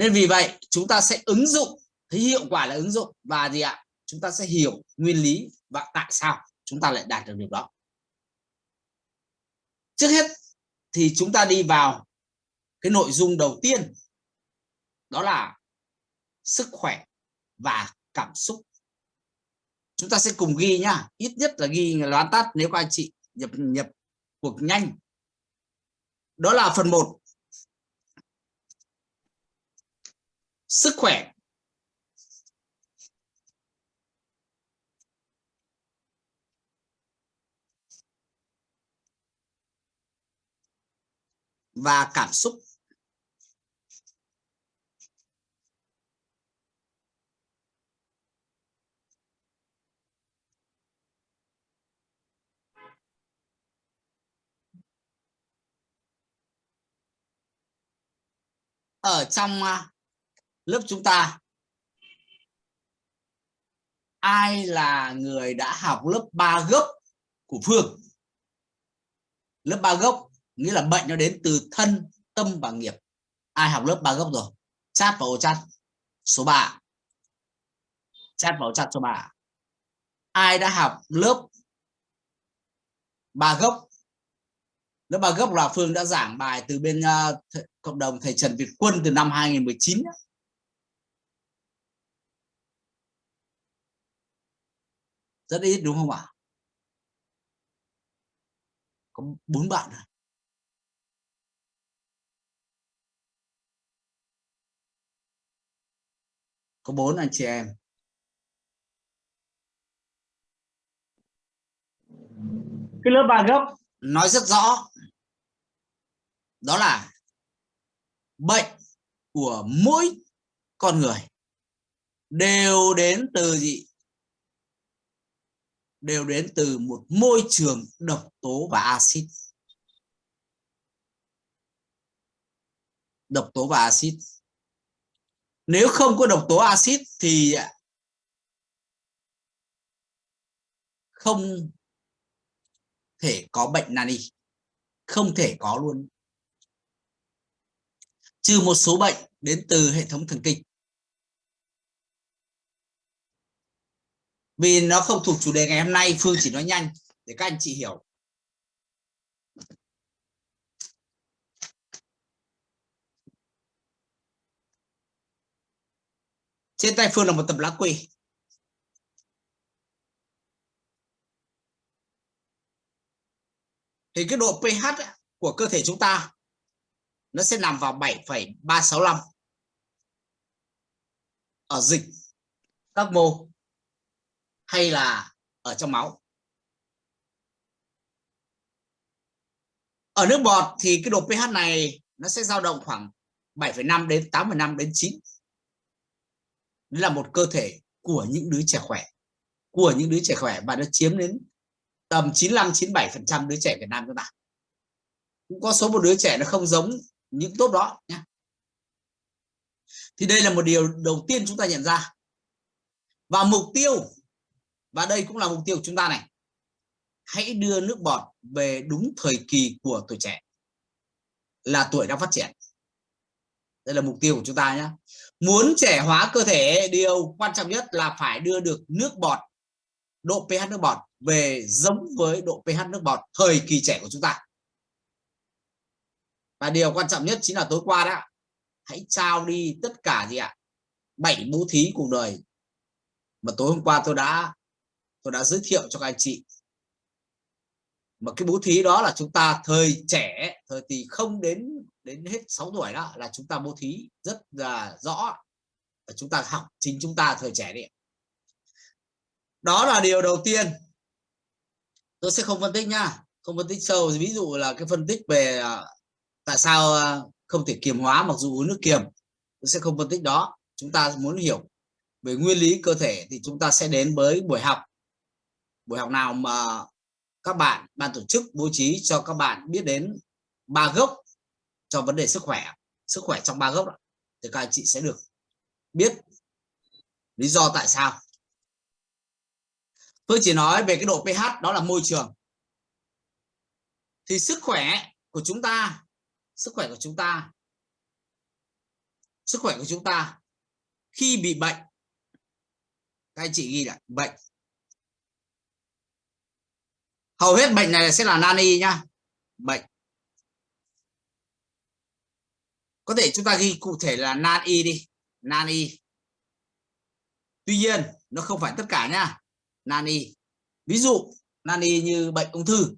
nên vì vậy, chúng ta sẽ ứng dụng, thấy hiệu quả là ứng dụng. Và gì ạ? Chúng ta sẽ hiểu nguyên lý và tại sao chúng ta lại đạt được điều đó. Trước hết thì chúng ta đi vào cái nội dung đầu tiên. Đó là sức khỏe và cảm xúc. Chúng ta sẽ cùng ghi nhá. Ít nhất là ghi loán tắt nếu các anh chị nhập nhập cuộc nhanh. Đó là phần 1 sức khỏe. Và cảm xúc. Ở trong à, lớp chúng ta. Ai là người đã học lớp 3 gốc của Phương? Lớp 3 gốc nghĩa là bệnh nó đến từ thân tâm và nghiệp. Ai học lớp 3 gốc rồi? Chat vào chat số 3 chat vào chat số 3 ai đã học lớp 3 gốc? Lớp 3 gốc là Phương đã giảng bài từ bên uh, cộng đồng thầy Trần Việt Quân từ năm 2019 rất ít đúng không ạ? Có bốn bạn à? có bốn anh chị em. Cái lớp ba gốc. Nói rất rõ. Đó là bệnh của mỗi con người đều đến từ gì đều đến từ một môi trường độc tố và axit. Độc tố và axit. Nếu không có độc tố axit thì không thể có bệnh nani không thể có luôn. Trừ một số bệnh đến từ hệ thống thần kinh. Vì nó không thuộc chủ đề ngày hôm nay Phương chỉ nói nhanh để các anh chị hiểu. Trên tay Phương là một tập lá quỳ. Thì cái độ pH của cơ thể chúng ta nó sẽ nằm vào 7,365 ở dịch các mô hay là ở trong máu? Ở nước bọt thì cái độ pH này nó sẽ dao động khoảng 7,5 đến 8,5 đến 9 Đó là một cơ thể của những đứa trẻ khỏe của những đứa trẻ khỏe và nó chiếm đến tầm 95-97% đứa trẻ Việt Nam chúng ta cũng có số một đứa trẻ nó không giống những tốt đó nhé thì đây là một điều đầu tiên chúng ta nhận ra. Và mục tiêu và đây cũng là mục tiêu của chúng ta này. Hãy đưa nước bọt về đúng thời kỳ của tuổi trẻ, là tuổi đang phát triển. Đây là mục tiêu của chúng ta nhé muốn trẻ hóa cơ thể, điều quan trọng nhất là phải đưa được nước bọt, độ pH nước bọt về giống với độ pH nước bọt thời kỳ trẻ của chúng ta. Và điều quan trọng nhất chính là tối qua đó hãy trao đi tất cả gì ạ? Bảy bố thí cuộc đời. Mà tối hôm qua tôi đã tôi đã giới thiệu cho các anh chị. Mà cái bố thí đó là chúng ta thời trẻ, thời thì không đến đến hết 6 tuổi đó là chúng ta bố thí rất là rõ. Chúng ta học, chính chúng ta thời trẻ đi đó là điều đầu tiên. Tôi sẽ không phân tích nha không phân tích sâu. Ví dụ là cái phân tích về à, tại sao à, không thể kiềm hóa mặc dù uống nước kiềm. Tôi sẽ không phân tích đó. Chúng ta muốn hiểu về nguyên lý cơ thể thì chúng ta sẽ đến với buổi học buổi học nào mà các bạn ban tổ chức bố trí cho các bạn biết đến ba gốc cho vấn đề sức khỏe sức khỏe trong ba gốc đó, thì các anh chị sẽ được biết lý do tại sao. Tôi chỉ nói về cái độ pH đó là môi trường. Thì sức khỏe của chúng ta sức khỏe của chúng ta sức khỏe của chúng ta khi bị bệnh các anh chị ghi lại bệnh hầu hết bệnh này sẽ là nan y nhá. Bệnh. Có thể chúng ta ghi cụ thể là nan y đi. Nan y tuy nhiên nó không phải tất cả nhá. Nan y ví dụ nan y như bệnh ung thư.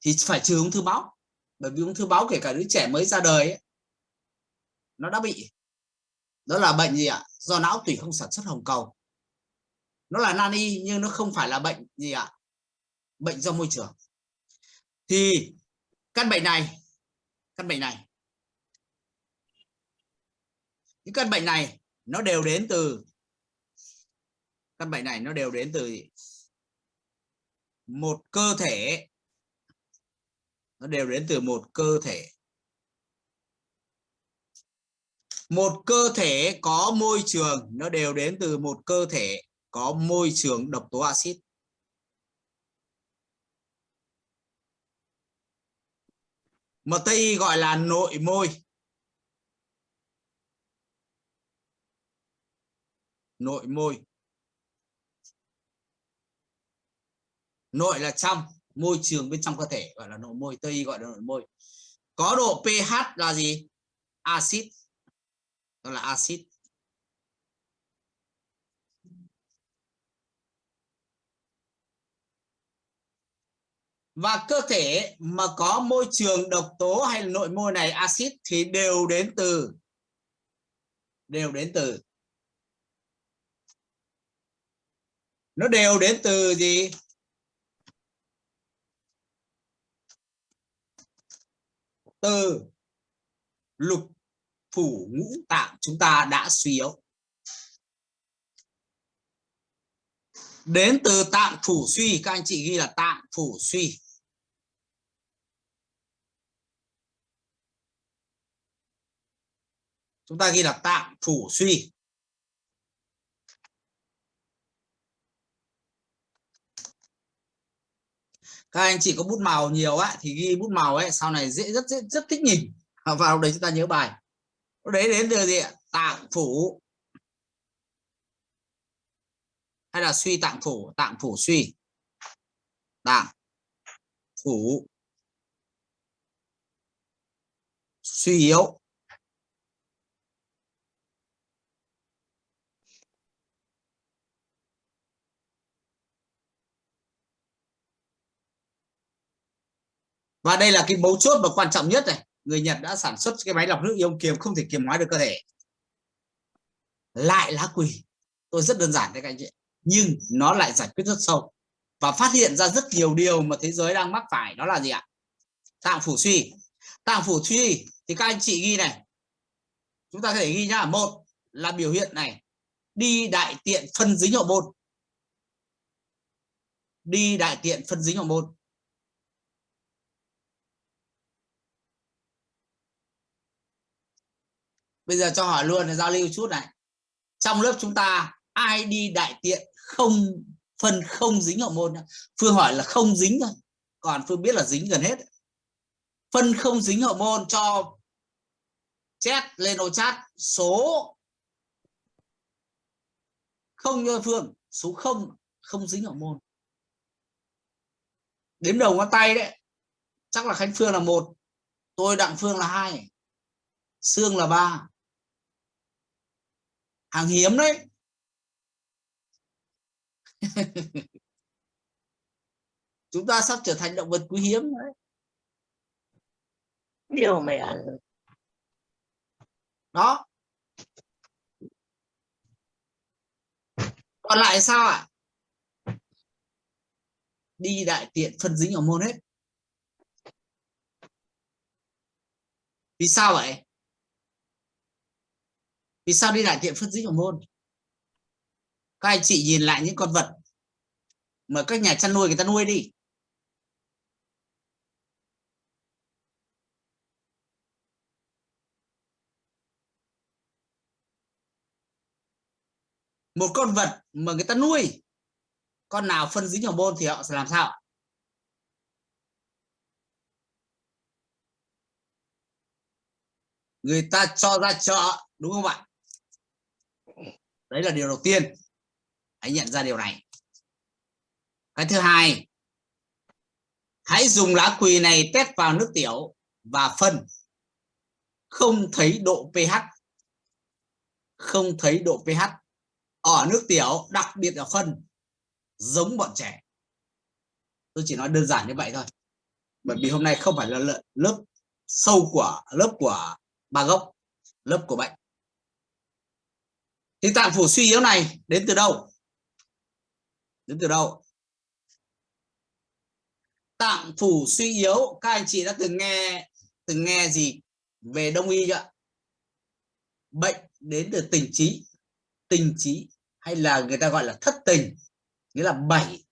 Thì phải trừ ung thư máu. Bởi vì ung thư máu kể cả đứa trẻ mới ra đời ấy, nó đã bị. Đó là bệnh gì ạ? Do não tủy không sản xuất hồng cầu. Nó là nan y nhưng nó không phải là bệnh gì ạ? Bệnh do môi trường. Thì căn bệnh này, căn bệnh này, những căn bệnh này nó đều đến từ, căn bệnh này nó đều đến từ một cơ thể. Nó đều đến từ một cơ thể. Một cơ thể có môi trường, nó đều đến từ một cơ thể có môi trường độc tố axit. Mà Tây gọi là nội môi. Nội môi. Nội là trong, môi trường bên trong cơ thể, gọi là nội môi. Tây gọi là nội môi. Có độ pH là gì? Axit. Đó là axit. Và cơ thể mà có môi trường độc tố hay là nội môi này, axit, thì đều đến từ, đều đến từ. Nó đều đến từ gì? Từ lục phủ ngũ tạng chúng ta đã suy yếu. Đến từ tạng phủ suy, các anh chị ghi là tạng phủ suy. Chúng ta ghi là tạm phủ suy. Các anh chị có bút màu nhiều á thì ghi bút màu ấy sau này dễ rất rất, rất thích nhìn. Vào đấy chúng ta nhớ bài. Đấy đến từ gì ạ? Tạng phủ hay là suy tạng phủ tạng phủ suy. Tạng phủ suy yếu. Và đây là cái mấu chốt và quan trọng nhất này. Người Nhật đã sản xuất cái máy lọc nước ion kiềm không thể kiềm hóa được cơ thể. Lại lá quỳ tôi rất đơn giản đấy các anh chị nhưng nó lại giải quyết rất sâu. Và phát hiện ra rất nhiều điều mà thế giới đang mắc phải. Đó là gì ạ? Tạng phủ suy. Tạng phủ suy thì các anh chị ghi này. Chúng ta có thể ghi nhá. Một là biểu hiện này. Đi đại tiện phân dính hậu môn. Đi đại tiện phân dính hậu môn. Bây giờ cho hỏi luôn là giao lưu chút này. Trong lớp chúng ta, ai đi đại tiện không, phân không dính hậu môn phương hỏi là không dính thôi, còn phương biết là dính gần hết. Phân không dính hậu môn cho chat lên ô chat số không cho phương, số không không dính hậu môn. Đếm đầu ngón tay đấy, chắc là khánh phương là một, tôi đặng phương là hai xương là ba hàng hiếm đấy. Chúng ta sắp trở thành động vật quý hiếm đấy. Điều mày ăn đó. Còn lại sao ạ? Đi đại tiện phân dính ở môn hết. Vì sao vậy vì sao đi đại tiện phân dính hồng môn? Các anh chị nhìn lại những con vật mà các nhà chăn nuôi người ta nuôi đi. Một con vật mà người ta nuôi, con nào phân dính môn thì họ sẽ làm sao? Người ta cho ra chợ, đúng không ạ? Đấy là điều đầu tiên. Hãy nhận ra điều này. Cái thứ hai, hãy dùng lá quỳ này test vào nước tiểu và phân. Không thấy độ pH. Không thấy độ pH. Ở nước tiểu, đặc biệt là phân, giống bọn trẻ. Tôi chỉ nói đơn giản như vậy thôi. Bởi vì hôm nay không phải là lớp sâu của lớp của ba gốc, lớp của bệnh thì tạng phủ suy yếu này, đến từ đâu? Đến từ đâu? Tạng phủ suy yếu, các anh chị đã từng nghe từng nghe gì về đông y chưa bệnh đến từ tình trí. Tình trí hay là người ta gọi là thất tình, nghĩa là bảy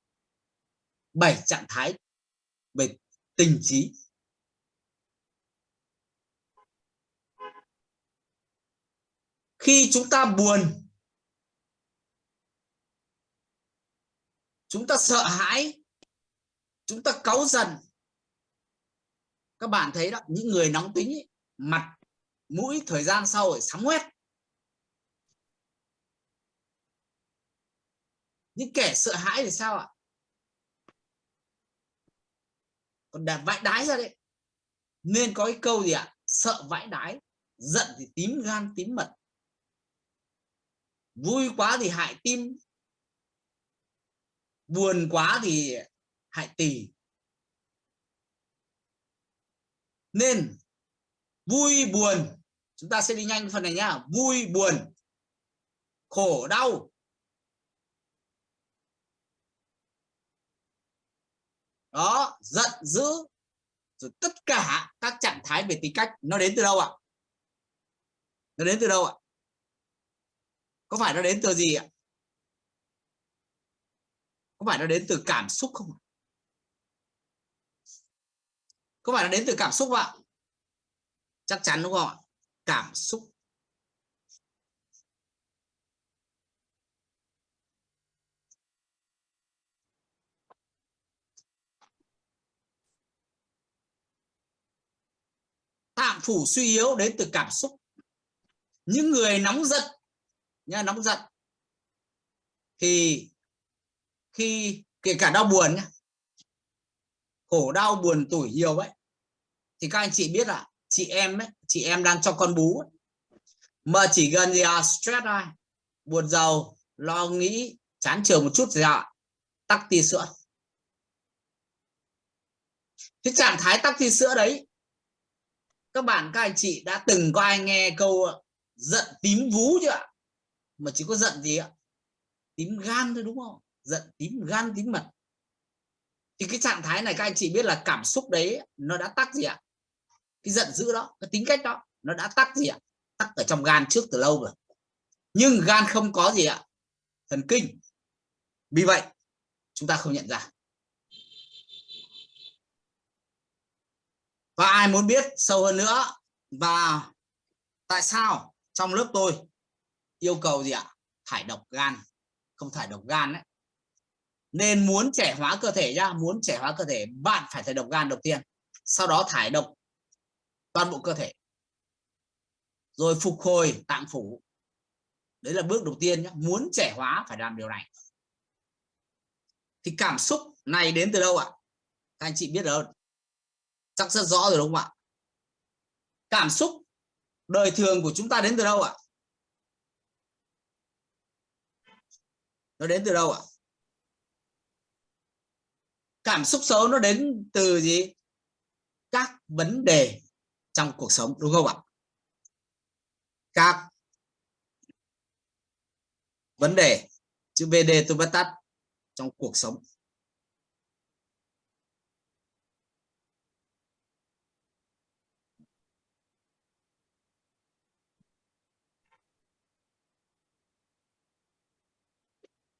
bảy trạng thái về tình trí. Khi chúng ta buồn chúng ta sợ hãi chúng ta cáu giận. Các bạn thấy đó những người nóng tính ấy, mặt mũi thời gian sau rồi sắm huyết những kẻ sợ hãi thì sao ạ? Còn đẹp vãi đái ra đấy. Nên có cái câu gì ạ? Sợ vãi đái giận thì tím gan tím mật vui quá thì hại tim. Buồn quá thì hại tỳ. Nên, vui, buồn. Chúng ta sẽ đi nhanh phần này nhá. Vui, buồn. Khổ, đau. Đó, giận dữ. Rồi tất cả các trạng thái về tính cách, nó đến từ đâu ạ? Nó đến từ đâu ạ? Có phải nó đến từ gì ạ? Có phải nó đến từ cảm xúc không có phải nó đến từ cảm xúc không ạ? Chắc chắn đúng không ạ? Cảm xúc. Tạm phủ suy yếu đến từ cảm xúc. Những người nóng giận nha nóng giận. Thì khi, kể cả đau buồn nhá, khổ đau buồn tuổi nhiều ấy, thì các anh chị biết là chị em ấy, chị em đang cho con bú ấy. mà chỉ gần gì à stress thôi, buồn giàu, lo nghĩ, chán trường một chút gì ạ, tắc tia sữa. Cái trạng thái tắc tia sữa đấy, các bạn, các anh chị đã từng có ai nghe câu giận tím vú chưa ạ? Mà chỉ có giận gì ạ? Tím gan thôi, đúng không? Giận tím gan, tím mật. Thì cái trạng thái này các anh chị biết là cảm xúc đấy, nó đã tắc gì ạ? Cái giận dữ đó, cái tính cách đó, nó đã tắc gì ạ? Tắc ở trong gan trước từ lâu rồi. Nhưng gan không có gì ạ? Thần kinh. Vì vậy, chúng ta không nhận ra. Và ai muốn biết sâu hơn nữa và tại sao trong lớp tôi yêu cầu gì ạ? Thải độc gan. Không thải độc gan đấy nên muốn trẻ hóa cơ thể ra muốn trẻ hóa cơ thể, bạn phải thải độc gan đầu tiên. Sau đó thải độc toàn bộ cơ thể. Rồi phục hồi tạng phủ. Đấy là bước đầu tiên nhé muốn trẻ hóa phải làm điều này. Thì cảm xúc này đến từ đâu ạ? Các anh chị biết rồi. Chắc rất rõ rồi đúng không ạ? Cảm xúc đời thường của chúng ta đến từ đâu ạ? Nó đến từ đâu ạ? Cảm xúc xấu nó đến từ gì? Các vấn đề trong cuộc sống, đúng không ạ? Các vấn đề, chữ VD tôi bắt tắt, trong cuộc sống.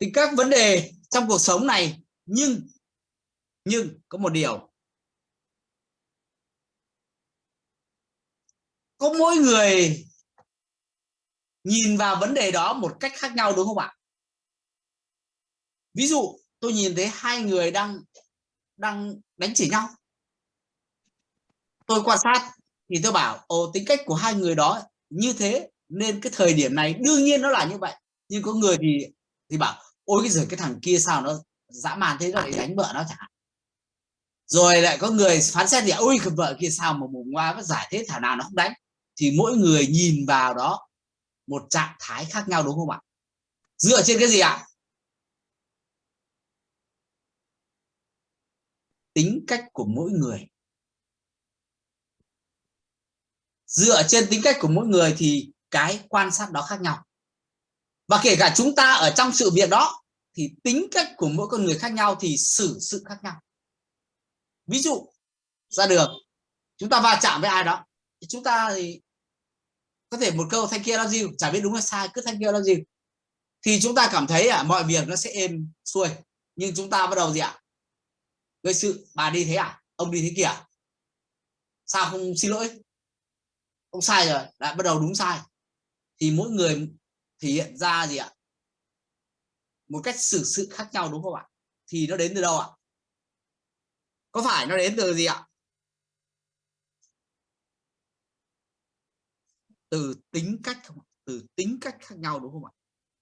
Thì các vấn đề trong cuộc sống này, nhưng nhưng có một điều. Có mỗi người nhìn vào vấn đề đó một cách khác nhau, đúng không ạ? Ví dụ, tôi nhìn thấy hai người đang đang đánh chỉ nhau. Tôi quan sát thì tôi bảo, ồ, tính cách của hai người đó như thế, nên cái thời điểm này đương nhiên nó là như vậy. Nhưng có người thì thì bảo ôi cái giờ cái thằng kia sao nó dã man thế nó lại đánh vợ nó chẳng hạn rồi lại có người phán xét thì ôi cái vợ kia sao mà mùng qua nó giải thế thảo nào nó không đánh? Thì mỗi người nhìn vào đó một trạng thái khác nhau đúng không ạ? Dựa trên cái gì ạ? Tính cách của mỗi người. Dựa trên tính cách của mỗi người thì cái quan sát đó khác nhau và kể cả chúng ta ở trong sự việc đó thì tính cách của mỗi con người khác nhau thì xử sự khác nhau. Ví dụ ra đường chúng ta va chạm với ai đó thì chúng ta thì có thể một câu thanh kia love gì chả biết đúng hay sai cứ thanh kia love gì thì chúng ta cảm thấy à, mọi việc nó sẽ êm xuôi nhưng chúng ta bắt đầu gì ạ? Gây sự bà đi thế à? Ông đi thế kìa. Sao không xin lỗi? Ông sai rồi. Lại bắt đầu đúng sai. Thì mỗi người thể hiện ra gì ạ? Một cách xử sự khác nhau đúng không ạ? Thì nó đến từ đâu ạ? Có phải nó đến từ gì ạ? Từ tính cách không từ tính cách khác nhau đúng không ạ?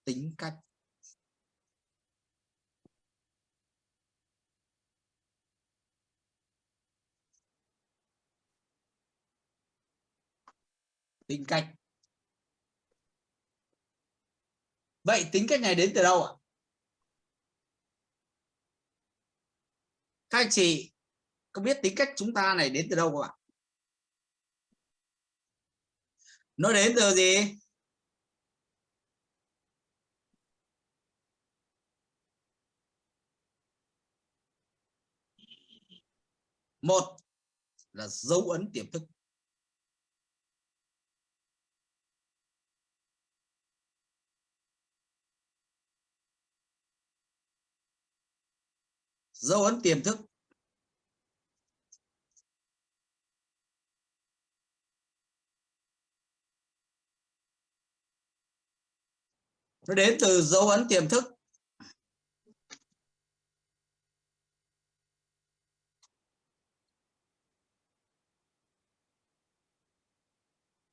Tính cách. Tính cách. Vậy tính cách này đến từ đâu ạ? Các anh chị có biết tính cách chúng ta này đến từ đâu không ạ? Nó đến từ gì? Một là dấu ấn tiềm thức. Dấu ấn tiềm thức. Nó đến từ dấu ấn tiềm thức.